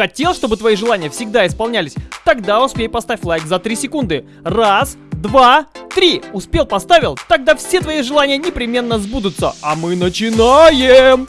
Хотел, чтобы твои желания всегда исполнялись? Тогда успей поставь лайк за 3 секунды. Раз, два, три. Успел, поставил? Тогда все твои желания непременно сбудутся. А мы начинаем!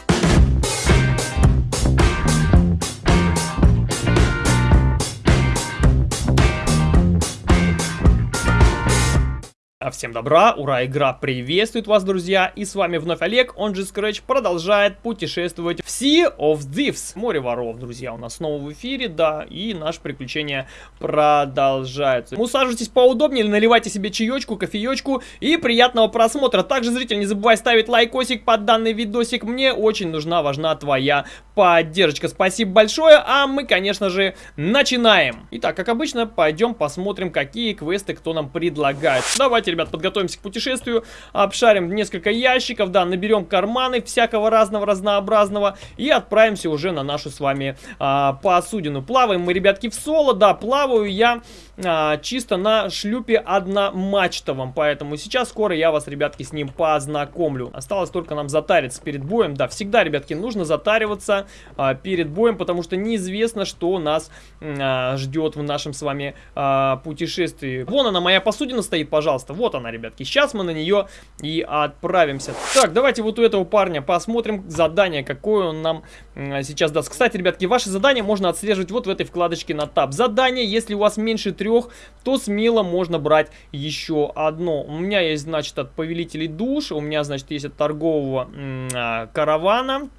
А всем добра, ура, игра приветствует вас, друзья, и с вами вновь Олег, он же Scratch, продолжает путешествовать в Sea of Thieves, море воров, друзья, у нас снова в эфире, да, и наше приключение продолжается. Усаживайтесь поудобнее, наливайте себе чаечку, кофеечку и приятного просмотра. Также, зритель, не забывай ставить лайкосик под данный видосик, мне очень нужна, важна твоя поддержка. Спасибо большое, а мы, конечно же, начинаем. Итак, как обычно, пойдем посмотрим, какие квесты кто нам предлагает. Давайте ребят, подготовимся к путешествию, обшарим несколько ящиков, да, наберем карманы всякого разного, разнообразного и отправимся уже на нашу с вами а, посудину. Плаваем мы, ребятки, в соло, да, плаваю я а, чисто на шлюпе одномачтовом, поэтому сейчас скоро я вас, ребятки, с ним познакомлю. Осталось только нам затариться перед боем, да, всегда, ребятки, нужно затариваться а, перед боем, потому что неизвестно, что нас а, ждет в нашем с вами а, путешествии. Вон она, моя посудина стоит, пожалуйста, вот она, ребятки. Сейчас мы на нее и отправимся. Так, давайте вот у этого парня посмотрим задание, какое он нам сейчас даст. Кстати, ребятки, ваши задания можно отслеживать вот в этой вкладочке на таб. Задание, если у вас меньше трех, то смело можно брать еще одно. У меня есть, значит, от повелителей душ, у меня, значит, есть от торгового а, каравана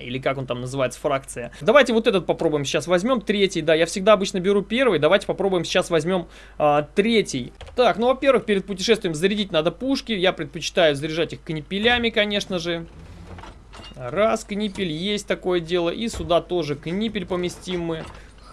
или как он там называется, фракция. Давайте вот этот попробуем сейчас возьмем, третий, да, я всегда обычно беру первый, давайте попробуем сейчас возьмем а, третий. Так, ну, во-первых, перед путешествием зарядить надо пушки, я предпочитаю заряжать их канипелями, конечно же. Раз, канипель, есть такое дело, и сюда тоже канипель поместим мы.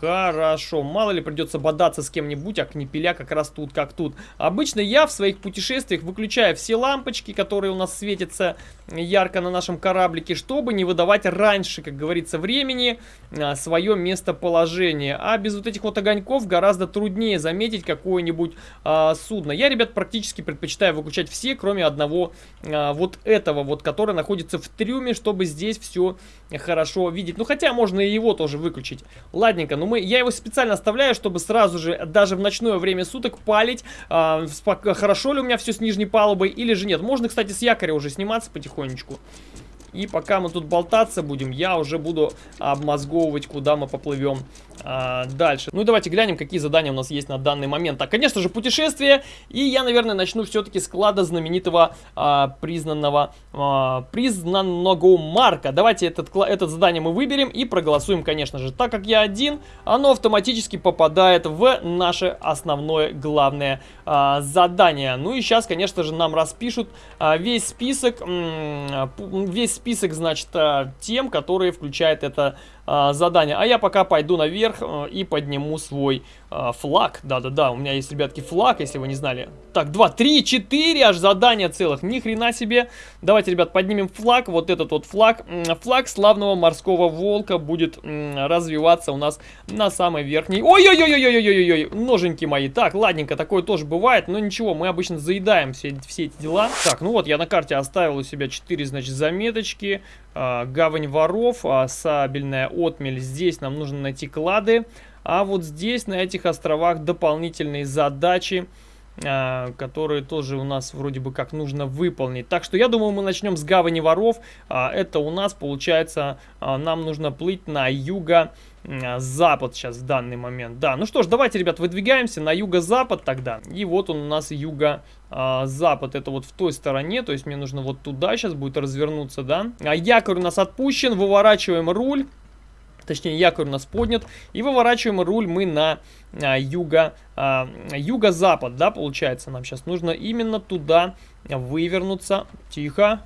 Хорошо, мало ли придется бодаться с кем-нибудь, а кнепеля как раз тут как тут. Обычно я в своих путешествиях выключаю все лампочки, которые у нас светятся ярко на нашем кораблике, чтобы не выдавать раньше, как говорится, времени а, свое местоположение. А без вот этих вот огоньков гораздо труднее заметить какое-нибудь а, судно. Я, ребят, практически предпочитаю выключать все, кроме одного а, вот этого вот, который находится в трюме, чтобы здесь все хорошо видеть. Ну, хотя можно и его тоже выключить. Ладненько, ну мы, я его специально оставляю, чтобы сразу же, даже в ночное время суток, палить, э, хорошо ли у меня все с нижней палубой или же нет. Можно, кстати, с якоря уже сниматься потихонечку. И пока мы тут болтаться будем, я уже буду обмозговывать, куда мы поплывем а, дальше. Ну и давайте глянем, какие задания у нас есть на данный момент. Так, конечно же, путешествие. И я, наверное, начну все-таки с клада знаменитого а, признанного, а, признанного марка. Давайте этот, это задание мы выберем и проголосуем, конечно же. Так как я один, оно автоматически попадает в наше основное главное а, задание. Ну и сейчас, конечно же, нам распишут а, весь список, весь список, значит, а, тем, которые включает это а, задание. А я пока пойду наверх а, и подниму свой а, флаг. Да-да-да, у меня есть, ребятки, флаг, если вы не знали. Так, 2, 3, 4 аж задания целых. Ни хрена себе. Давайте, ребят, поднимем флаг. Вот этот вот флаг. Флаг славного морского волка будет развиваться у нас на самой верхней. Ой-ой-ой-ой-ой-ой-ой, ноженьки мои. Так, ладненько, такое тоже бывает. Но ничего, мы обычно заедаем все, все эти дела. Так, ну вот, я на карте оставил у себя 4, значит, заметочки. А, гавань воров, а, сабельная отмель. Здесь нам нужно найти клады. А вот здесь, на этих островах, дополнительные задачи, которые тоже у нас вроде бы как нужно выполнить. Так что я думаю, мы начнем с гавани воров. Это у нас, получается, нам нужно плыть на юго запад сейчас в данный момент. Да, ну что ж, давайте, ребят, выдвигаемся на юго-запад тогда. И вот он у нас юго-запад. Это вот в той стороне, то есть мне нужно вот туда сейчас будет развернуться, да. А якорь у нас отпущен, выворачиваем руль. Точнее, якорь у нас поднят. И выворачиваем руль мы на а, юго, а, юго-запад, да, получается. Нам сейчас нужно именно туда вывернуться. Тихо.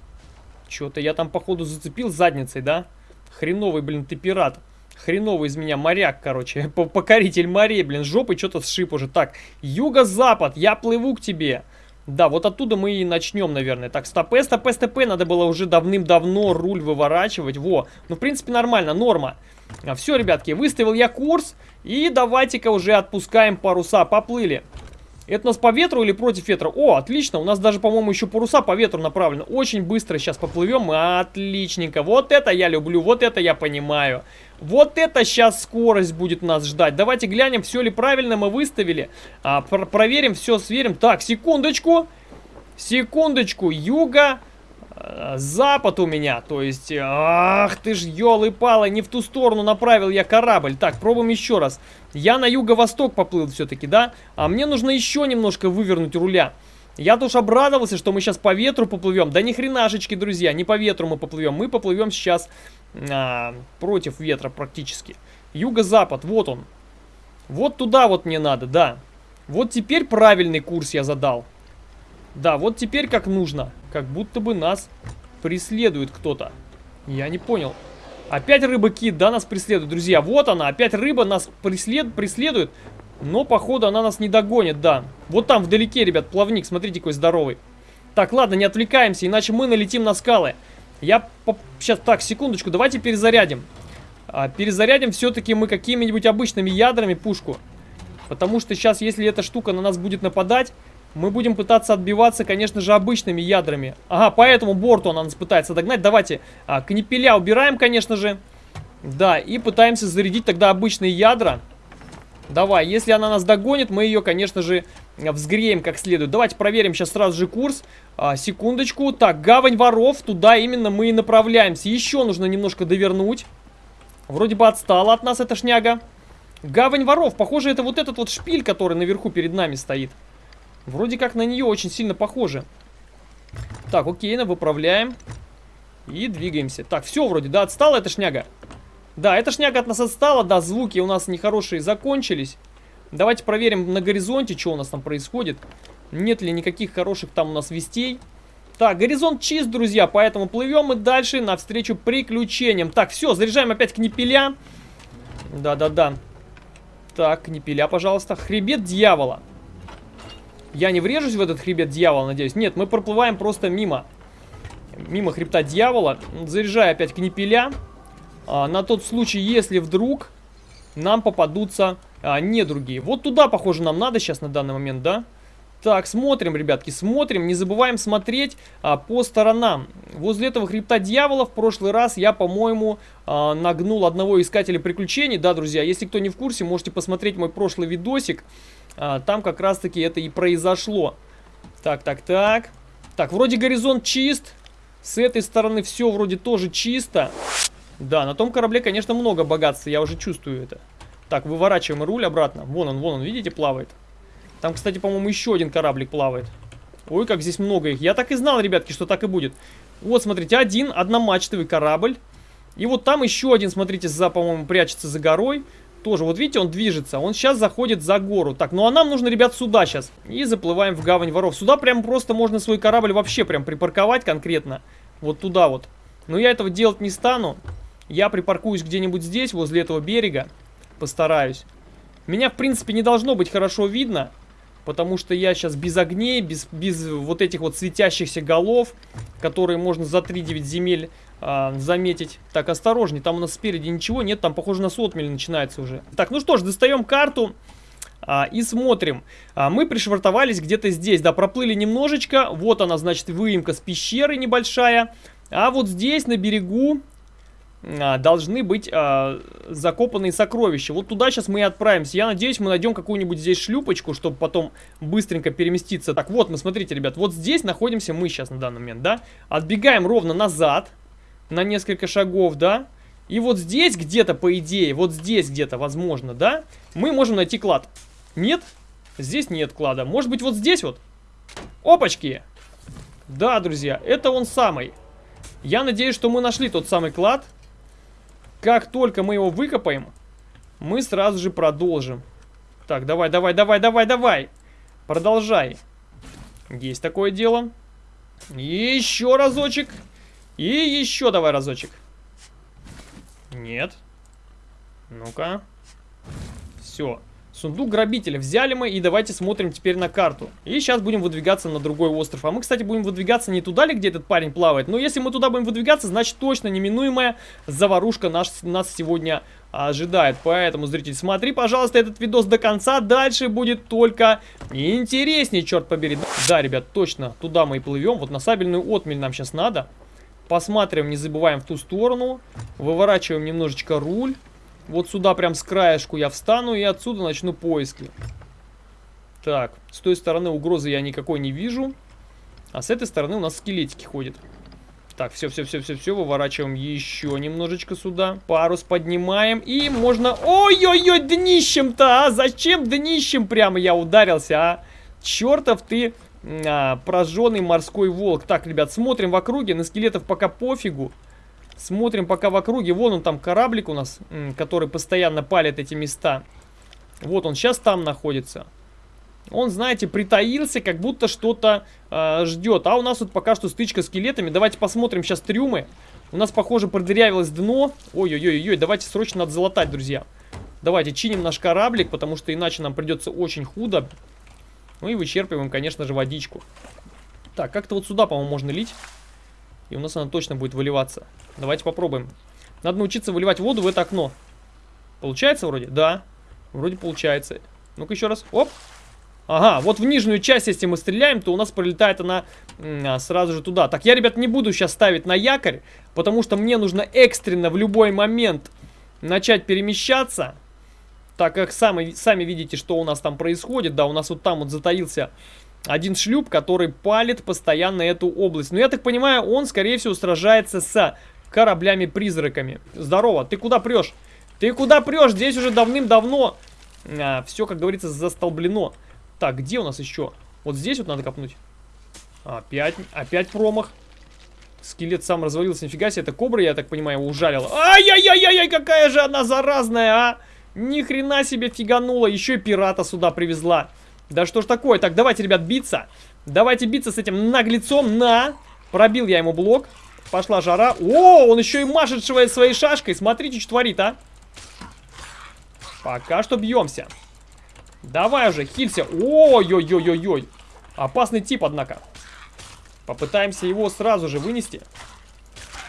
Что-то я там, походу, зацепил задницей, да? Хреновый, блин, ты пират. Хреновый из меня моряк, короче. Покоритель морей, блин, жопой что-то сшиб уже. Так, юго-запад, я плыву к тебе. Да, вот оттуда мы и начнем, наверное. Так, стопе, стопе, стопе. Надо было уже давным-давно руль выворачивать. Во, ну, в принципе, нормально, норма. А, все, ребятки, выставил я курс. И давайте-ка уже отпускаем паруса. Поплыли. Это у нас по ветру или против ветра? О, отлично, у нас даже, по-моему, еще паруса по ветру направлены. Очень быстро сейчас поплывем, отличненько. Вот это я люблю, вот это я понимаю. Вот это сейчас скорость будет нас ждать. Давайте глянем, все ли правильно мы выставили. А, пр проверим, все сверим. Так, секундочку. Секундочку. Юга, э, запад у меня. То есть, ах ты ж, елы-палы, не в ту сторону направил я корабль. Так, пробуем еще раз. Я на юго-восток поплыл все-таки, да? А мне нужно еще немножко вывернуть руля. Я тоже обрадовался, что мы сейчас по ветру поплывем. Да ни хренашечки, друзья, не по ветру мы поплывем. Мы поплывем сейчас а, против ветра практически. Юго-запад, вот он. Вот туда вот мне надо, да. Вот теперь правильный курс я задал. Да, вот теперь как нужно. Как будто бы нас преследует кто-то. Я не понял. Опять рыба-кит, да, нас преследует, друзья. Вот она, опять рыба нас преслед... преследует. Но, походу, она нас не догонит, да. Вот там вдалеке, ребят, плавник, смотрите, какой здоровый. Так, ладно, не отвлекаемся, иначе мы налетим на скалы. Я сейчас, так, секундочку, давайте перезарядим. А, перезарядим все-таки мы какими-нибудь обычными ядрами пушку. Потому что сейчас, если эта штука на нас будет нападать, мы будем пытаться отбиваться, конечно же, обычными ядрами. Ага, по этому борту она нас пытается догнать. Давайте а, кнепеля убираем, конечно же. Да, и пытаемся зарядить тогда обычные ядра. Давай, если она нас догонит, мы ее, конечно же, взгреем как следует. Давайте проверим сейчас сразу же курс. А, секундочку. Так, гавань воров. Туда именно мы и направляемся. Еще нужно немножко довернуть. Вроде бы отстала от нас эта шняга. Гавань воров. Похоже, это вот этот вот шпиль, который наверху перед нами стоит. Вроде как на нее очень сильно похоже. Так, окей, выправляем. И двигаемся. Так, все вроде, да, отстала эта шняга. Да, эта шняга от нас отстала, да, звуки у нас нехорошие закончились. Давайте проверим на горизонте, что у нас там происходит. Нет ли никаких хороших там у нас вестей. Так, горизонт чист, друзья, поэтому плывем мы дальше навстречу приключениям. Так, все, заряжаем опять кнепеля. Да-да-да. Так, кнепеля, пожалуйста. Хребет дьявола. Я не врежусь в этот хребет дьявола, надеюсь? Нет, мы проплываем просто мимо. Мимо хребта дьявола. Заряжаю опять кнепеля. А, на тот случай, если вдруг нам попадутся а, недруги. Вот туда, похоже, нам надо сейчас на данный момент, да? Так, смотрим, ребятки, смотрим. Не забываем смотреть а, по сторонам. Возле этого хребта дьявола в прошлый раз я, по-моему, а, нагнул одного искателя приключений. Да, друзья, если кто не в курсе, можете посмотреть мой прошлый видосик. А, там как раз-таки это и произошло. Так, так, так. Так, вроде горизонт чист. С этой стороны все вроде тоже чисто. Да, на том корабле, конечно, много богатства, я уже чувствую это. Так, выворачиваем руль обратно. Вон он, вон он, видите, плавает. Там, кстати, по-моему, еще один кораблик плавает. Ой, как здесь много их. Я так и знал, ребятки, что так и будет. Вот, смотрите, один одномачтовый корабль. И вот там еще один, смотрите, за, по-моему, прячется за горой. Тоже, вот видите, он движется. Он сейчас заходит за гору. Так, ну а нам нужно, ребят, сюда сейчас. И заплываем в гавань воров. Сюда прям просто можно свой корабль вообще прям припарковать конкретно. Вот туда вот. Но я этого делать не стану. Я припаркуюсь где-нибудь здесь, возле этого берега. Постараюсь. Меня, в принципе, не должно быть хорошо видно. Потому что я сейчас без огней, без, без вот этих вот светящихся голов, которые можно за 3-9 земель а, заметить. Так, осторожней, там у нас спереди ничего нет, там, похоже, на сотмель начинается уже. Так, ну что ж, достаем карту. А, и смотрим. А, мы пришвартовались где-то здесь, да, проплыли немножечко. Вот она, значит, выемка с пещеры небольшая. А вот здесь, на берегу, должны быть а, закопанные сокровища. Вот туда сейчас мы и отправимся. Я надеюсь, мы найдем какую-нибудь здесь шлюпочку, чтобы потом быстренько переместиться. Так, вот мы, смотрите, ребят, вот здесь находимся мы сейчас на данный момент, да? Отбегаем ровно назад на несколько шагов, да? И вот здесь где-то, по идее, вот здесь где-то, возможно, да? Мы можем найти клад. Нет? Здесь нет клада. Может быть, вот здесь вот? Опачки! Да, друзья, это он самый. Я надеюсь, что мы нашли тот самый клад. Как только мы его выкопаем, мы сразу же продолжим. Так, давай, давай, давай, давай, давай. Продолжай. Есть такое дело. еще разочек. И еще давай разочек. Нет. Ну-ка. Все. Сундук грабителя взяли мы, и давайте смотрим теперь на карту. И сейчас будем выдвигаться на другой остров. А мы, кстати, будем выдвигаться не туда ли, где этот парень плавает. Но если мы туда будем выдвигаться, значит точно неминуемая заварушка наш, нас сегодня ожидает. Поэтому, зритель, смотри, пожалуйста, этот видос до конца. Дальше будет только интереснее, черт побери. Да, ребят, точно, туда мы и плывем. Вот на сабельную отмель нам сейчас надо. Посматриваем, не забываем в ту сторону. Выворачиваем немножечко руль. Вот сюда прям с краешку я встану и отсюда начну поиски. Так, с той стороны угрозы я никакой не вижу. А с этой стороны у нас скелетики ходят. Так, все, все, все, все, все, выворачиваем еще немножечко сюда. Парус поднимаем, и можно... Ой-ой-ой, днищем-то, а? Зачем днищем прямо я ударился, а? Чертов ты а, прожженный морской волк. Так, ребят, смотрим в округе, на скелетов пока пофигу. Смотрим пока в округе. Вон он там кораблик у нас, который постоянно палит эти места. Вот он сейчас там находится. Он, знаете, притаился, как будто что-то э, ждет. А у нас тут пока что стычка с скелетами. Давайте посмотрим сейчас трюмы. У нас, похоже, продырявилось дно. Ой-ой-ой-ой, давайте срочно надо залатать, друзья. Давайте чиним наш кораблик, потому что иначе нам придется очень худо. Ну и вычерпываем, конечно же, водичку. Так, как-то вот сюда, по-моему, можно лить. И у нас она точно будет выливаться. Давайте попробуем. Надо научиться выливать воду в это окно. Получается вроде? Да. Вроде получается. Ну-ка еще раз. Оп. Ага, вот в нижнюю часть, если мы стреляем, то у нас пролетает она а, сразу же туда. Так, я, ребят, не буду сейчас ставить на якорь, потому что мне нужно экстренно в любой момент начать перемещаться. Так как сами, сами видите, что у нас там происходит. Да, у нас вот там вот затаился один шлюп, который палит постоянно эту область. Но я так понимаю, он, скорее всего, сражается с кораблями-призраками. Здорово, ты куда прешь? Ты куда прешь? Здесь уже давным-давно а, все, как говорится, застолблено. Так, где у нас еще? Вот здесь вот надо копнуть. Опять, опять промах. Скелет сам развалился, нифига себе, это кобра, я так понимаю, его ужалила. Ай-яй-яй-яй, какая же она заразная, а! Ни хрена себе фиганула, еще и пирата сюда привезла. Да что ж такое? Так, давайте, ребят, биться. Давайте биться с этим наглецом. На! Пробил я ему блок. Пошла жара. О, он еще и машет своей шашкой. Смотрите, что творит, а. Пока что бьемся. Давай уже, хилься. Ой-ой-ой-ой-ой. Опасный тип, однако. Попытаемся его сразу же вынести.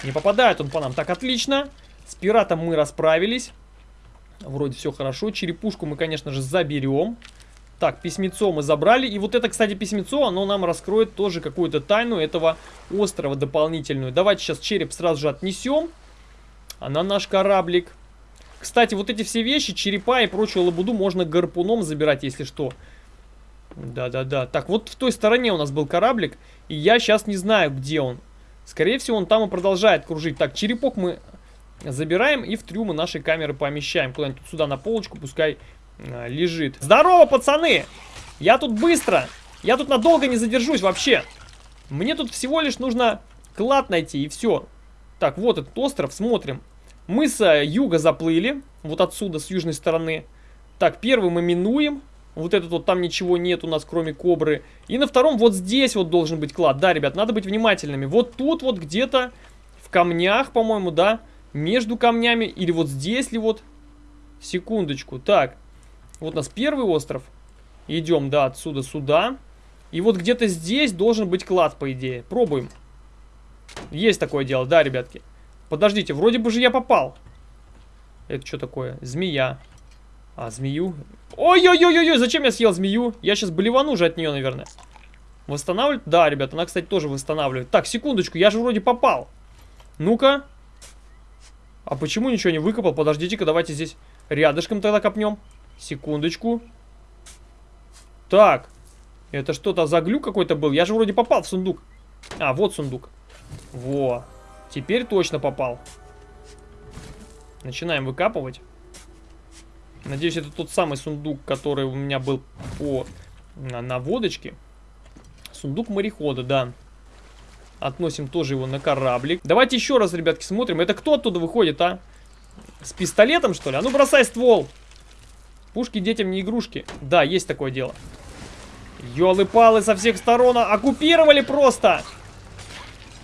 Не попадает он по нам. Так, отлично. С пиратом мы расправились. Вроде все хорошо. Черепушку мы, конечно же, заберем. Так, письмецо мы забрали. И вот это, кстати, письмецо, оно нам раскроет тоже какую-то тайну этого острова дополнительную. Давайте сейчас череп сразу же отнесем. А на наш кораблик. Кстати, вот эти все вещи, черепа и прочую лабуду можно гарпуном забирать, если что. Да-да-да. Так, вот в той стороне у нас был кораблик, и я сейчас не знаю, где он. Скорее всего, он там и продолжает кружить. Так, черепок мы забираем и в трюмы нашей камеры помещаем. Куда-нибудь сюда на полочку, пускай лежит. Здорово, пацаны! Я тут быстро. Я тут надолго не задержусь вообще. Мне тут всего лишь нужно клад найти, и все. Так, вот этот остров, смотрим. Мы с э, юга заплыли, вот отсюда, с южной стороны. Так, первый мы минуем. Вот этот вот, там ничего нет у нас, кроме кобры. И на втором вот здесь вот должен быть клад. Да, ребят, надо быть внимательными. Вот тут вот где-то в камнях, по-моему, да, между камнями. Или вот здесь ли вот. Секундочку. Так, вот у нас первый остров. Идем, да, отсюда сюда. И вот где-то здесь должен быть клад, по идее. Пробуем. Есть такое дело, да, ребятки. Подождите, вроде бы же я попал. Это что такое? Змея. А, змею? Ой-ой-ой-ой, зачем я съел змею? Я сейчас болевану же от нее, наверное. Восстанавливать? Да, ребят, она, кстати, тоже восстанавливает. Так, секундочку, я же вроде попал. Ну-ка. А почему ничего не выкопал? Подождите-ка, давайте здесь рядышком тогда копнем. Секундочку. Так. Это что-то за глюк какой-то был? Я же вроде попал в сундук. А, вот сундук. Во. Теперь точно попал. Начинаем выкапывать. Надеюсь, это тот самый сундук, который у меня был по наводочке. Сундук морехода, да. Относим тоже его на кораблик. Давайте еще раз, ребятки, смотрим. Это кто оттуда выходит, а? С пистолетом, что ли? А ну, бросай ствол. Пушки детям не игрушки. Да, есть такое дело. Ёлы-палы со всех сторон оккупировали просто.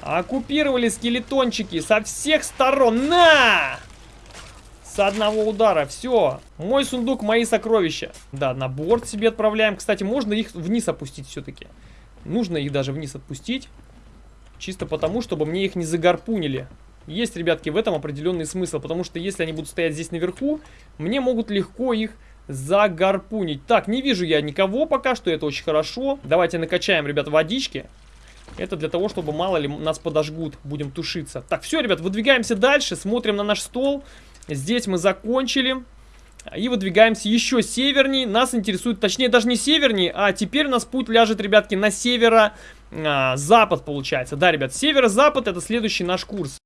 Оккупировали скелетончики со всех сторон. На! С одного удара. Все. Мой сундук, мои сокровища. Да, на борт себе отправляем. Кстати, можно их вниз опустить все-таки. Нужно их даже вниз отпустить. Чисто потому, чтобы мне их не загарпунили. Есть, ребятки, в этом определенный смысл. Потому что если они будут стоять здесь наверху, мне могут легко их загарпунить. Так, не вижу я никого пока что, это очень хорошо. Давайте накачаем, ребят, водички. Это для того, чтобы мало ли нас подожгут, будем тушиться. Так, все, ребят, выдвигаемся дальше, смотрим на наш стол. Здесь мы закончили. И выдвигаемся еще севернее. Нас интересует, точнее, даже не севернее, а теперь у нас путь ляжет, ребятки, на северо-запад, а, получается. Да, ребят, северо-запад это следующий наш курс.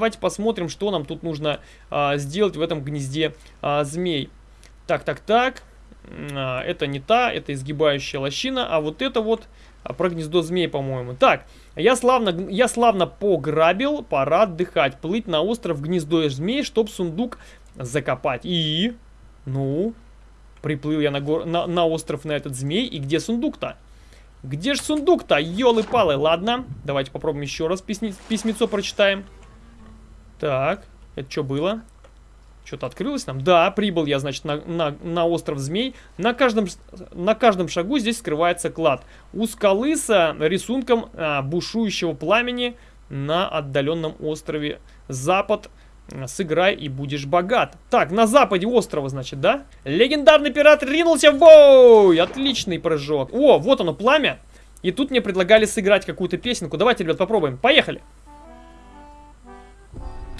Давайте посмотрим, что нам тут нужно а, сделать в этом гнезде а, змей. Так, так, так. А, это не та, это изгибающая лощина, а вот это вот а, про гнездо змей, по-моему. Так, я славно, я славно пограбил, пора отдыхать. Плыть на остров гнездо змей, чтоб сундук закопать. И, ну, приплыл я на, гор, на, на остров на этот змей, и где сундук-то? Где же сундук-то? Ёлы-палы, ладно. Давайте попробуем еще раз письмецо прочитаем. Так, это что было? Что-то открылось нам? Да, прибыл я, значит, на, на, на остров Змей. На каждом, на каждом шагу здесь скрывается клад. У скалы с рисунком а, бушующего пламени на отдаленном острове Запад. Сыграй и будешь богат. Так, на западе острова, значит, да? Легендарный пират ринулся в бой! Отличный прыжок. О, вот оно, пламя. И тут мне предлагали сыграть какую-то песенку. Давайте, ребят, попробуем. Поехали!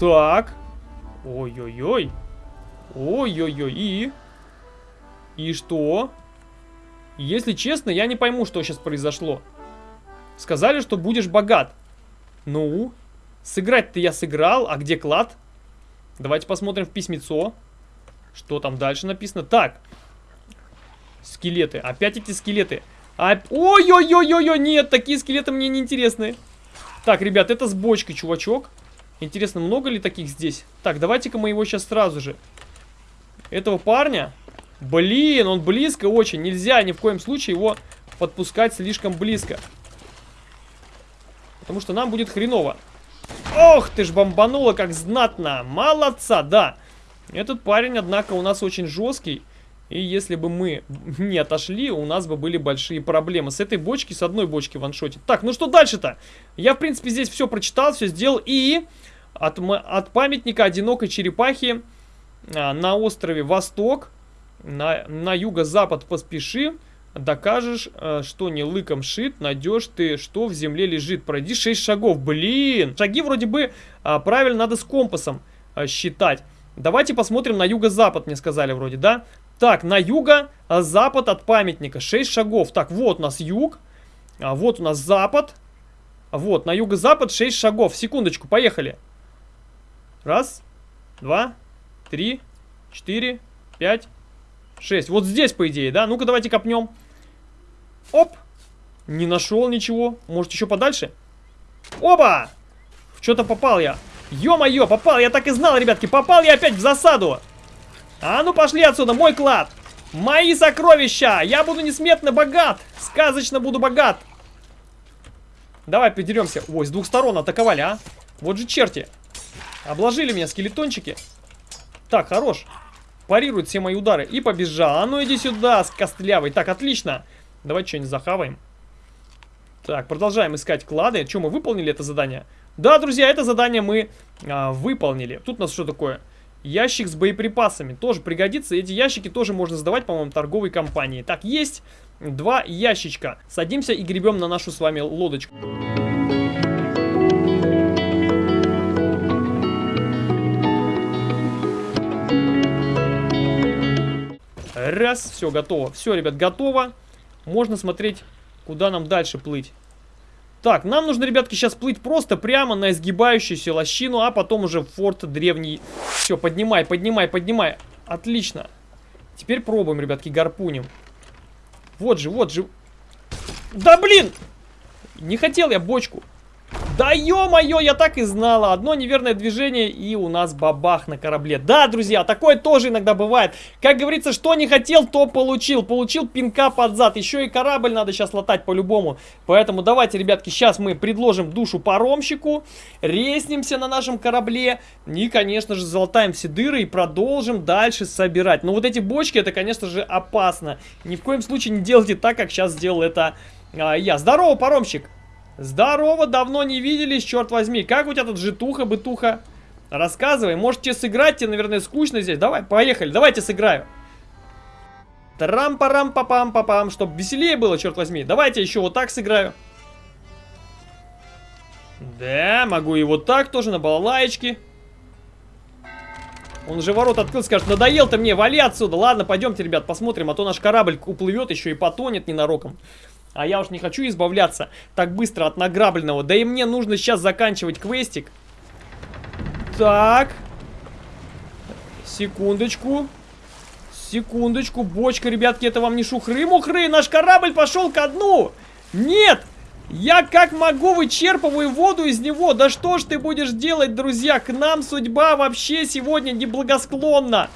Так. Ой-ой-ой. Ой-ой-ой. И? И что? Если честно, я не пойму, что сейчас произошло. Сказали, что будешь богат. Ну? Сыграть-то я сыграл, а где клад? Давайте посмотрим в письмецо. Что там дальше написано? Так. Скелеты. Опять эти скелеты. Ой-ой-ой-ой-ой, нет, такие скелеты мне не интересны. Так, ребят, это с бочкой, чувачок. Интересно, много ли таких здесь? Так, давайте-ка мы его сейчас сразу же. Этого парня? Блин, он близко очень. Нельзя ни в коем случае его подпускать слишком близко. Потому что нам будет хреново. Ох ты ж, бомбануло как знатно. Молодца, да. Этот парень, однако, у нас очень жесткий. И если бы мы не отошли, у нас бы были большие проблемы. С этой бочки, с одной бочки ваншотит. Так, ну что дальше-то? Я, в принципе, здесь все прочитал, все сделал. И от, от памятника одинокой черепахи а, на острове Восток, на, на юго-запад поспеши, докажешь, а, что не лыком шит, найдешь ты, что в земле лежит. Пройди 6 шагов. Блин! Шаги вроде бы а, правильно надо с компасом считать. Давайте посмотрим на юго-запад, мне сказали вроде, да? Так, на юго-запад от памятника 6 шагов. Так, вот у нас юг, вот у нас запад. Вот, на юго-запад 6 шагов. Секундочку, поехали. Раз, два, три, четыре, пять, шесть. Вот здесь, по идее, да? Ну-ка, давайте копнем. Оп! Не нашел ничего. Может, еще подальше? Опа! Что-то попал я. Ё-моё, попал. Я так и знал, ребятки. Попал я опять в засаду. А ну пошли отсюда, мой клад. Мои сокровища. Я буду несметно богат. Сказочно буду богат. Давай подеремся. Ой, с двух сторон атаковали, а. Вот же черти. Обложили меня скелетончики. Так, хорош. Парирует все мои удары. И побежал. А ну иди сюда, с костлявой. Так, отлично. Давайте что-нибудь захаваем. Так, продолжаем искать клады. Что, мы выполнили это задание? Да, друзья, это задание мы а, выполнили. Тут у нас что такое? Ящик с боеприпасами. Тоже пригодится. Эти ящики тоже можно сдавать, по-моему, торговой компании. Так, есть два ящичка. Садимся и гребем на нашу с вами лодочку. Раз, все, готово. Все, ребят, готово. Можно смотреть, куда нам дальше плыть. Так, нам нужно, ребятки, сейчас плыть просто прямо на изгибающуюся лощину, а потом уже в форт древний. Все, поднимай, поднимай, поднимай. Отлично. Теперь пробуем, ребятки, гарпунем. Вот же, вот же. Да блин! Не хотел я бочку. Да ё-моё, я так и знала. Одно неверное движение и у нас бабах на корабле. Да, друзья, такое тоже иногда бывает. Как говорится, что не хотел, то получил. Получил пинка под зад. Еще и корабль надо сейчас латать по-любому. Поэтому давайте, ребятки, сейчас мы предложим душу паромщику. Реснимся на нашем корабле. И, конечно же, залатаем все дыры и продолжим дальше собирать. Но вот эти бочки, это, конечно же, опасно. Ни в коем случае не делайте так, как сейчас сделал это а, я. Здорово, паромщик! Здорово, давно не виделись, черт возьми. Как у тебя тут житуха-бытуха? Рассказывай, может тебе сыграть, тебе, наверное, скучно здесь. Давай, поехали, давайте сыграю. Трам-парам-папам-папам, чтобы веселее было, черт возьми. Давайте еще вот так сыграю. Да, могу и вот так тоже, на балалаечке. Он уже ворот открыл, скажет, надоел ты мне, вали отсюда. Ладно, пойдемте, ребят, посмотрим, а то наш корабль уплывет еще и потонет ненароком. А я уж не хочу избавляться так быстро от награбленного. Да и мне нужно сейчас заканчивать квестик. Так. Секундочку. Секундочку. Бочка, ребятки, это вам не шухры-мухры. Наш корабль пошел ко дну. Нет. Я как могу вычерпываю воду из него. Да что ж ты будешь делать, друзья? К нам судьба вообще сегодня неблагосклонна.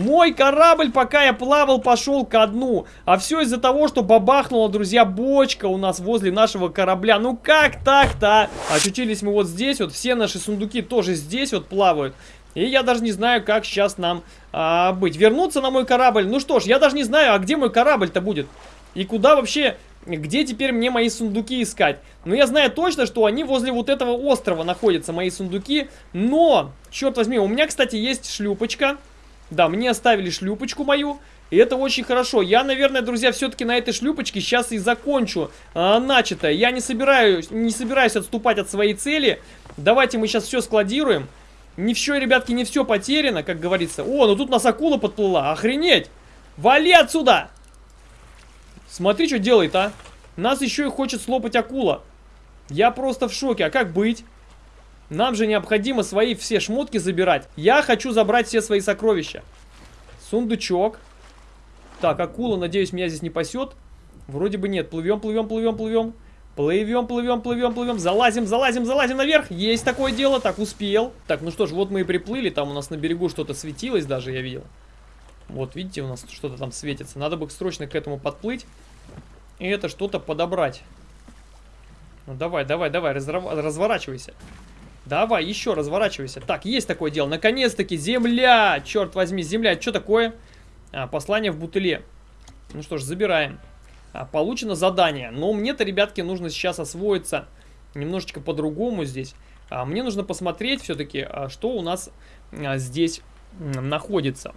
Мой корабль, пока я плавал, пошел ко дну. А все из-за того, что бабахнула, друзья, бочка у нас возле нашего корабля. Ну как так-то? Очутились мы вот здесь, вот все наши сундуки тоже здесь вот плавают. И я даже не знаю, как сейчас нам а, быть. Вернуться на мой корабль? Ну что ж, я даже не знаю, а где мой корабль-то будет? И куда вообще, где теперь мне мои сундуки искать? Ну я знаю точно, что они возле вот этого острова находятся, мои сундуки. Но, черт возьми, у меня, кстати, есть шлюпочка. Да, мне оставили шлюпочку мою. И это очень хорошо. Я, наверное, друзья, все-таки на этой шлюпочке сейчас и закончу а, начатое. Я не собираюсь, не собираюсь отступать от своей цели. Давайте мы сейчас все складируем. Не все, ребятки, не все потеряно, как говорится. О, ну тут нас акула подплыла. Охренеть! Вали отсюда! Смотри, что делает, а. Нас еще и хочет слопать акула. Я просто в шоке. А как быть? Нам же необходимо свои все шмотки забирать. Я хочу забрать все свои сокровища. Сундучок. Так, акула, надеюсь, меня здесь не пасет. Вроде бы нет. Плывем, плывем, плывем, плывем. Плывем, плывем, плывем, плывем. Залазим, залазим, залазим наверх. Есть такое дело. Так, успел. Так, ну что ж, вот мы и приплыли. Там у нас на берегу что-то светилось даже, я видел. Вот, видите, у нас что-то там светится. Надо бы срочно к этому подплыть. И это что-то подобрать. Ну давай, давай, давай, разворачивайся. Давай, еще разворачивайся. Так, есть такое дело. Наконец-таки земля! Черт возьми, земля. Что такое? А, послание в бутыле. Ну что ж, забираем. А, получено задание. Но мне-то, ребятки, нужно сейчас освоиться немножечко по-другому здесь. А, мне нужно посмотреть все-таки, а, что у нас а, здесь находится.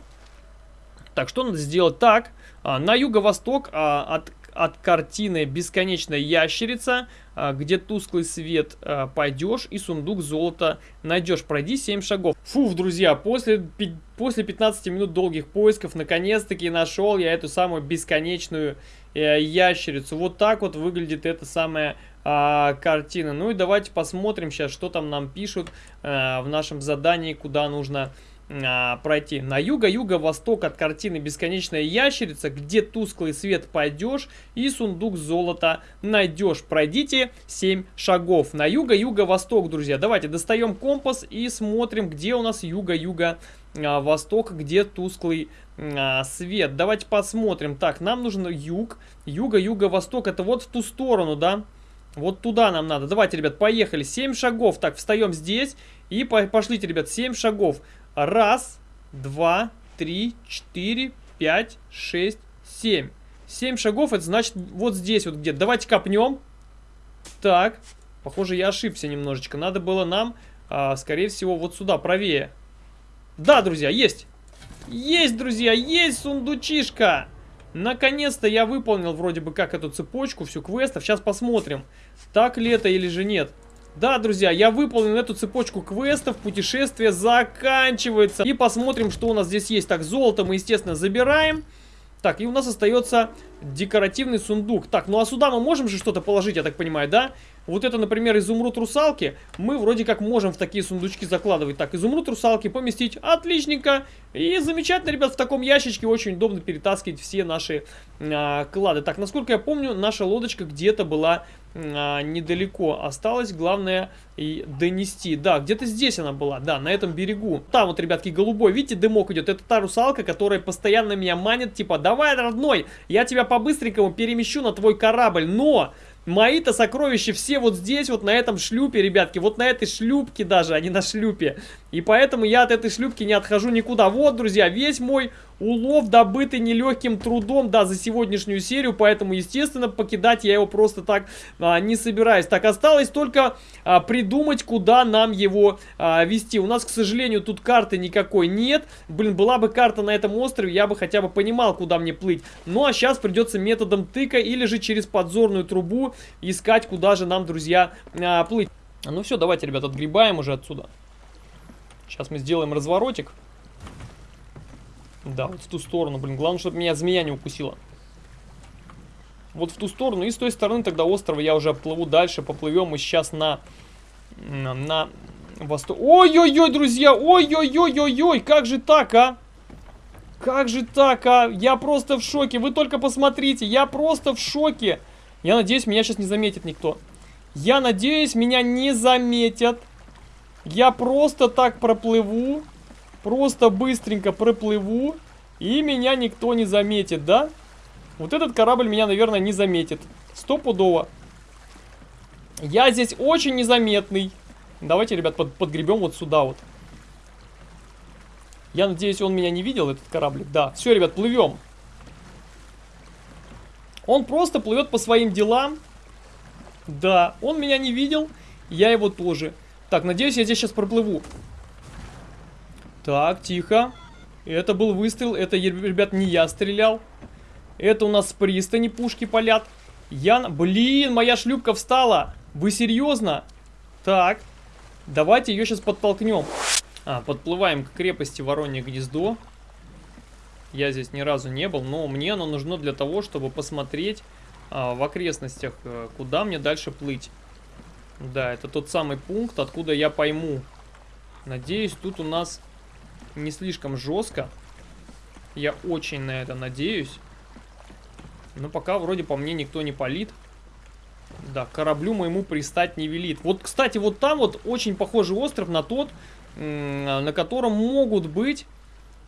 Так, что надо сделать? Так, а, на юго-восток а, от от картины «Бесконечная ящерица», а, где тусклый свет а, пойдешь и сундук золота найдешь. Пройди 7 шагов. Фуф, друзья, после, после 15 минут долгих поисков наконец-таки нашел я эту самую бесконечную э, ящерицу. Вот так вот выглядит эта самая а, картина. Ну и давайте посмотрим сейчас, что там нам пишут а, в нашем задании, куда нужно а, пройти. На юго-юго-восток от картины «Бесконечная ящерица», где тусклый свет пойдешь и сундук золота найдешь. Пройдите 7 шагов. На юго-юго-восток, друзья. Давайте достаем компас и смотрим, где у нас юго-юго-восток, где тусклый а, свет. Давайте посмотрим. Так, нам нужен юг. Юго-юго-восток, это вот в ту сторону, да? Вот туда нам надо. Давайте, ребят, поехали. 7 шагов. Так, встаем здесь и пошлите, ребят, 7 шагов. Раз, два, три, четыре, пять, шесть, семь. Семь шагов, это значит вот здесь вот где-то. Давайте копнем. Так, похоже, я ошибся немножечко. Надо было нам, а, скорее всего, вот сюда, правее. Да, друзья, есть. Есть, друзья, есть сундучишка. Наконец-то я выполнил вроде бы как эту цепочку, всю квестов. Сейчас посмотрим, так ли это или же нет. Да, друзья, я выполнил эту цепочку квестов, путешествие заканчивается. И посмотрим, что у нас здесь есть. Так, золото мы, естественно, забираем. Так, и у нас остается декоративный сундук. Так, ну а сюда мы можем же что-то положить, я так понимаю, да? Вот это, например, изумруд русалки. Мы вроде как можем в такие сундучки закладывать. Так, изумруд русалки поместить. Отличненько. И замечательно, ребят, в таком ящичке очень удобно перетаскивать все наши а, клады. Так, насколько я помню, наша лодочка где-то была а, недалеко. Осталось, главное, и донести. Да, где-то здесь она была, да, на этом берегу. Там вот, ребятки, голубой, видите, дымок идет. Это та русалка, которая постоянно меня манит, типа, давай, родной, я тебя по-быстренькому перемещу на твой корабль, но... Мои-то сокровища все вот здесь, вот на этом шлюпе, ребятки. Вот на этой шлюпке даже, а не на шлюпе. И поэтому я от этой шлюпки не отхожу никуда. Вот, друзья, весь мой улов, добытый нелегким трудом, да, за сегодняшнюю серию. Поэтому, естественно, покидать я его просто так а, не собираюсь. Так, осталось только а, придумать, куда нам его а, вести. У нас, к сожалению, тут карты никакой нет. Блин, была бы карта на этом острове, я бы хотя бы понимал, куда мне плыть. Ну, а сейчас придется методом тыка или же через подзорную трубу искать, куда же нам, друзья, а, плыть. Ну все, давайте, ребят, отгребаем уже отсюда. Сейчас мы сделаем разворотик. Да, вот в ту сторону, блин. Главное, чтобы меня змея не укусила. Вот в ту сторону. И с той стороны тогда острова я уже плыву дальше. Поплывем мы сейчас на... На... на восток. Ой-ой-ой, друзья! Ой-ой-ой-ой-ой! Как же так, а? Как же так, а? Я просто в шоке. Вы только посмотрите. Я просто в шоке. Я надеюсь, меня сейчас не заметит никто. Я надеюсь, меня не заметят. Я просто так проплыву. Просто быстренько проплыву. И меня никто не заметит, да? Вот этот корабль меня, наверное, не заметит. Стопудово. Я здесь очень незаметный. Давайте, ребят, под, подгребем вот сюда вот. Я надеюсь, он меня не видел, этот кораблик. Да, все, ребят, плывем. Он просто плывет по своим делам. Да, он меня не видел, я его тоже. Так, надеюсь, я здесь сейчас проплыву. Так, тихо. Это был выстрел, это, ребят, не я стрелял. Это у нас с пристани пушки палят. Я... Блин, моя шлюпка встала. Вы серьезно? Так, давайте ее сейчас подтолкнем. А, подплываем к крепости Воронье Гнездо. Я здесь ни разу не был, но мне оно нужно для того, чтобы посмотреть а, в окрестностях, а, куда мне дальше плыть. Да, это тот самый пункт, откуда я пойму. Надеюсь, тут у нас не слишком жестко. Я очень на это надеюсь. Но пока вроде по мне никто не палит. Да, кораблю моему пристать не велит. Вот, кстати, вот там вот очень похожий остров на тот, на котором могут быть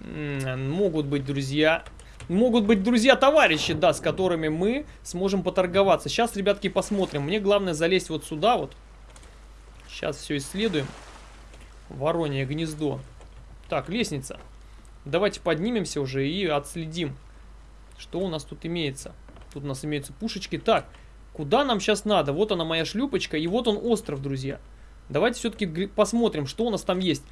могут быть друзья... Могут быть друзья-товарищи, да, с которыми мы сможем поторговаться. Сейчас, ребятки, посмотрим. Мне главное залезть вот сюда вот. Сейчас все исследуем. Воронье гнездо. Так, лестница. Давайте поднимемся уже и отследим, что у нас тут имеется. Тут у нас имеются пушечки. Так, куда нам сейчас надо? Вот она моя шлюпочка, и вот он остров, друзья. Давайте все-таки посмотрим, что у нас там есть.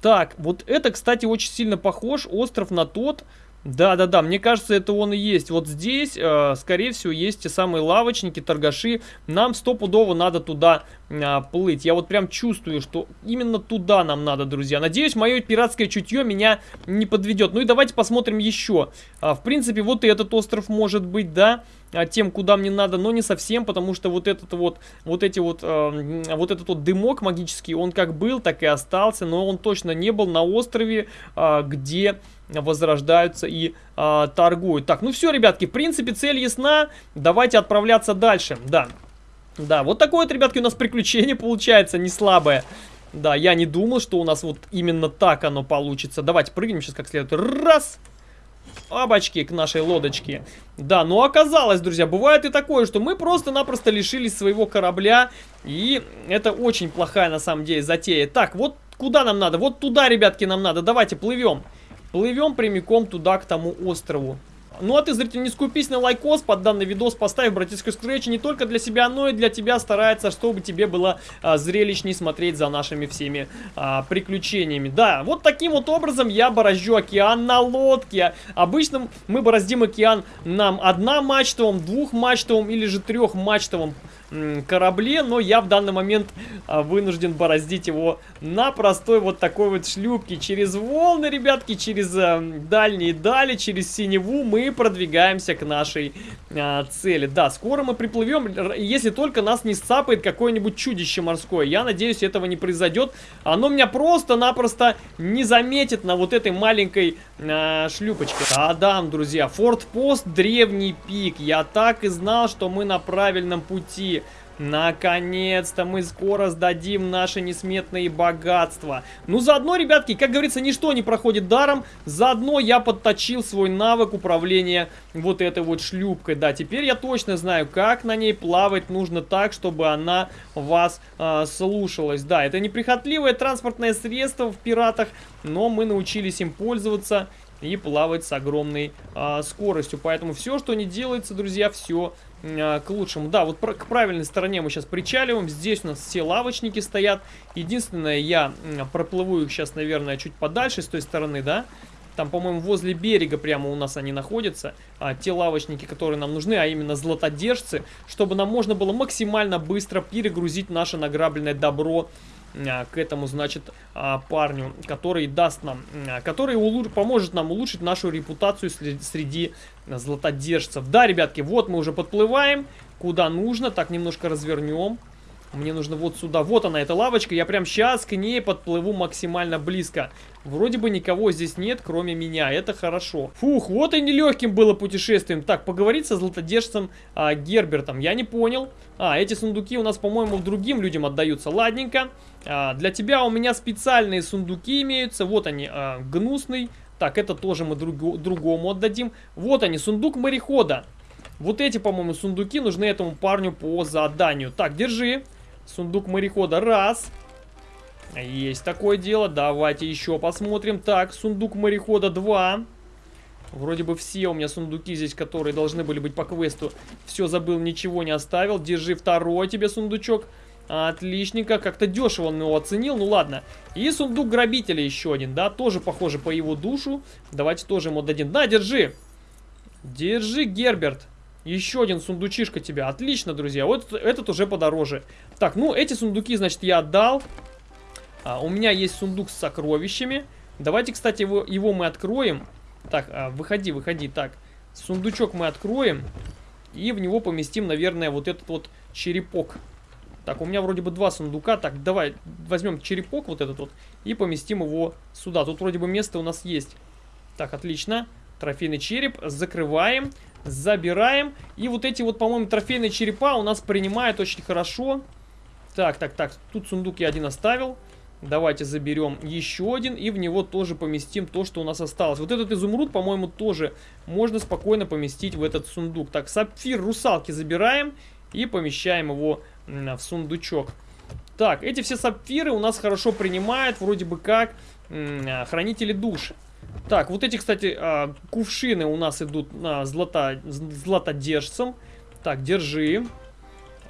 Так, вот это, кстати, очень сильно похож остров на тот, да-да-да, мне кажется, это он и есть. Вот здесь, э, скорее всего, есть те самые лавочники, торгаши. Нам стопудово надо туда э, плыть. Я вот прям чувствую, что именно туда нам надо, друзья. Надеюсь, мое пиратское чутье меня не подведет. Ну и давайте посмотрим еще. А, в принципе, вот и этот остров может быть, да а, тем, куда мне надо, но не совсем, потому что вот этот вот, вот эти вот, э, вот этот вот дымок магический, он как был, так и остался, но он точно не был на острове, э, где возрождаются и э, торгуют. Так, ну все, ребятки, в принципе, цель ясна. Давайте отправляться дальше. Да, да, вот такое вот, ребятки, у нас приключение получается, не слабое. Да, я не думал, что у нас вот именно так оно получится. Давайте прыгнем сейчас как следует. Раз! Обочки к нашей лодочке. Да, но оказалось, друзья, бывает и такое, что мы просто-напросто лишились своего корабля. И это очень плохая, на самом деле, затея. Так, вот куда нам надо? Вот туда, ребятки, нам надо. Давайте, плывем. Плывем прямиком туда, к тому острову. Ну а ты, зритель, не скупись на лайкос под данный видос, поставь, братишка Scratch не только для себя, но и для тебя старается, чтобы тебе было а, зрелищней смотреть за нашими всеми а, приключениями. Да, вот таким вот образом я бороздю океан на лодке. Обычно мы бороздим океан нам одномачтовым, двухмачтовым или же трехмачтовым корабле, но я в данный момент а, вынужден бороздить его на простой вот такой вот шлюпке. Через волны, ребятки, через а, дальние дали, через синеву мы продвигаемся к нашей а, цели. Да, скоро мы приплывем, если только нас не сцапает какое-нибудь чудище морское. Я надеюсь, этого не произойдет. Оно меня просто-напросто не заметит на вот этой маленькой а, шлюпочке. Да-да, друзья, форт-пост, древний пик. Я так и знал, что мы на правильном пути. Наконец-то мы скоро сдадим наши несметные богатства. Ну, заодно, ребятки, как говорится, ничто не проходит даром. Заодно я подточил свой навык управления вот этой вот шлюпкой. Да, теперь я точно знаю, как на ней плавать нужно так, чтобы она вас э, слушалась. Да, это неприхотливое транспортное средство в пиратах, но мы научились им пользоваться и плавать с огромной э, скоростью. Поэтому все, что не делается, друзья, все к лучшему. Да, вот к правильной стороне мы сейчас причаливаем. Здесь у нас все лавочники стоят. Единственное, я проплыву их сейчас, наверное, чуть подальше с той стороны, да. Там, по-моему, возле берега прямо у нас они находятся. А, те лавочники, которые нам нужны, а именно златодержцы. Чтобы нам можно было максимально быстро перегрузить наше награбленное добро к этому, значит, а, парню, который даст нам, а, который поможет нам улучшить нашу репутацию среди златодержцев. Да, ребятки, вот мы уже подплываем, куда нужно, так немножко развернем. Мне нужно вот сюда. Вот она, эта лавочка. Я прям сейчас к ней подплыву максимально близко. Вроде бы никого здесь нет, кроме меня. Это хорошо. Фух, вот и нелегким было путешествием. Так, поговорить со златодержцем а, Гербертом. Я не понял. А, эти сундуки у нас, по-моему, другим людям отдаются. Ладненько. А, для тебя у меня специальные сундуки имеются. Вот они, а, гнусный. Так, это тоже мы друг, другому отдадим. Вот они, сундук морехода. Вот эти, по-моему, сундуки нужны этому парню по заданию. Так, держи. Сундук морехода. Раз. Есть такое дело. Давайте еще посмотрим. Так, сундук морехода. Два. Вроде бы все у меня сундуки здесь, которые должны были быть по квесту. Все забыл, ничего не оставил. Держи второй тебе сундучок. Отличненько. Как-то дешево он его оценил. Ну ладно. И сундук грабителя еще один, да? Тоже похоже по его душу. Давайте тоже ему дадим. Да, держи. Держи, Герберт. Еще один сундучишка тебе. Отлично, друзья. Вот этот уже подороже. Так, ну, эти сундуки, значит, я отдал. А, у меня есть сундук с сокровищами. Давайте, кстати, его, его мы откроем. Так, а, выходи, выходи. Так, сундучок мы откроем. И в него поместим, наверное, вот этот вот черепок. Так, у меня вроде бы два сундука. Так, давай возьмем черепок вот этот вот и поместим его сюда. Тут вроде бы место у нас есть. Так, отлично. Трофейный череп. Закрываем. Забираем. И вот эти вот, по-моему, трофейные черепа у нас принимают очень хорошо. Так, так, так. Тут сундук я один оставил. Давайте заберем еще один и в него тоже поместим то, что у нас осталось. Вот этот изумруд, по-моему, тоже можно спокойно поместить в этот сундук. Так, сапфир русалки забираем и помещаем его в сундучок. Так, эти все сапфиры у нас хорошо принимают, вроде бы как а, хранители душ. Так, вот эти, кстати, а, кувшины у нас идут на злато, златодержцем. Так, держи.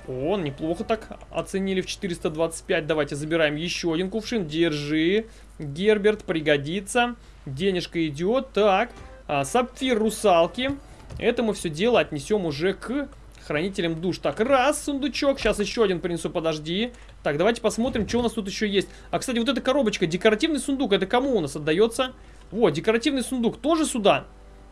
О, неплохо так оценили в 425. Давайте забираем еще один кувшин. Держи. Герберт пригодится. Денежка идет. Так, а, сапфир русалки. Это мы все дело отнесем уже к хранителям душ. Так, раз, сундучок. Сейчас еще один принесу, подожди. Так, давайте посмотрим, что у нас тут еще есть. А, кстати, вот эта коробочка, декоративный сундук, это кому у нас отдается? Вот, декоративный сундук тоже сюда.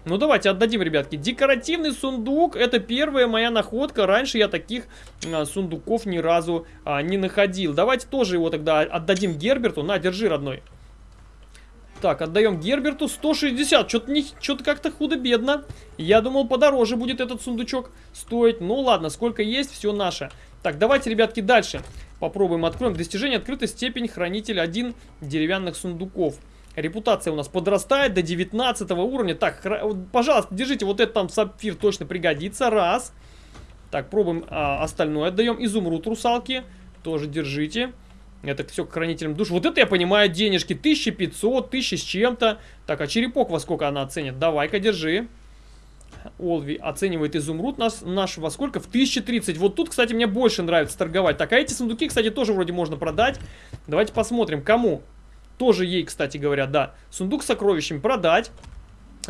Ну, давайте отдадим, ребятки. Декоративный сундук, это первая моя находка. Раньше я таких а, сундуков ни разу а, не находил. Давайте тоже его тогда отдадим Герберту. На, держи, родной. Так, отдаем Герберту 160. Что-то что как-то худо-бедно. Я думал, подороже будет этот сундучок стоить. Ну ладно, сколько есть, все наше. Так, давайте, ребятки, дальше попробуем откроем. Достижение открытой степень хранитель 1 деревянных сундуков. Репутация у нас подрастает до 19 уровня. Так, пожалуйста, держите, вот этот там сапфир точно пригодится. Раз. Так, пробуем а, остальное. Отдаем изумруд русалки. Тоже держите. Это все к хранителям душ. Вот это я понимаю денежки. 1500, 1000 с чем-то. Так, а черепок во сколько она оценит? Давай-ка, держи. Олви оценивает изумруд нас, наш во сколько? В 1030. Вот тут, кстати, мне больше нравится торговать. Так, а эти сундуки, кстати, тоже вроде можно продать. Давайте посмотрим, кому. Тоже ей, кстати говоря, да. Сундук с сокровищами продать.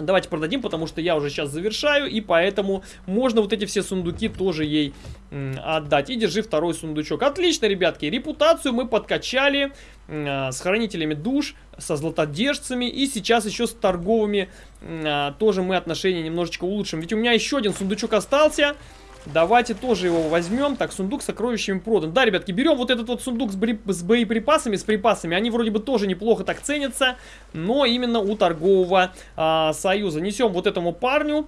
Давайте продадим, потому что я уже сейчас завершаю, и поэтому можно вот эти все сундуки тоже ей отдать. И держи второй сундучок. Отлично, ребятки, репутацию мы подкачали э, с хранителями душ, со златодержцами, и сейчас еще с торговыми э, тоже мы отношения немножечко улучшим. Ведь у меня еще один сундучок остался. Давайте тоже его возьмем. Так, сундук с сокровищами продан. Да, ребятки, берем вот этот вот сундук с, бри... с боеприпасами, с припасами. Они вроде бы тоже неплохо так ценятся, но именно у торгового а, союза. Несем вот этому парню.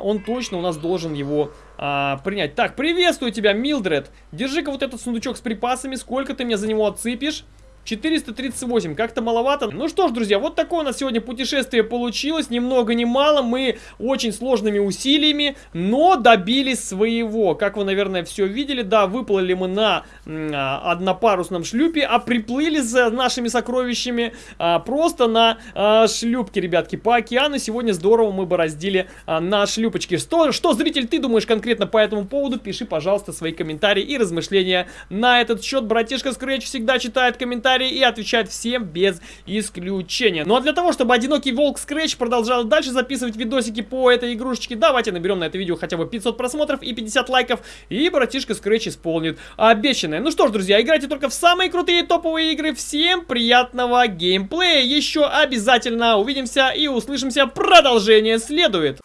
Он точно у нас должен его а, принять. Так, приветствую тебя, Милдред. Держи-ка вот этот сундучок с припасами. Сколько ты мне за него отсыпешь? 438, как-то маловато. Ну что ж, друзья, вот такое у нас сегодня путешествие получилось. Ни много ни мало. Мы очень сложными усилиями, но добились своего. Как вы, наверное, все видели, да, выплыли мы на а, однопарусном шлюпе, а приплыли за нашими сокровищами а, просто на а, шлюпке, ребятки, по океану. Сегодня здорово мы бороздили а, на шлюпочке. Что, что, зритель, ты думаешь конкретно по этому поводу? Пиши, пожалуйста, свои комментарии и размышления на этот счет. Братишка Scratch всегда читает комментарии комментарии и отвечает всем без исключения. Ну а для того, чтобы одинокий волк Scratch продолжал дальше записывать видосики по этой игрушечке, давайте наберем на это видео хотя бы 500 просмотров и 50 лайков, и братишка Scratch исполнит обещанное. Ну что ж, друзья, играйте только в самые крутые топовые игры. Всем приятного геймплея. Еще обязательно увидимся и услышимся. Продолжение следует.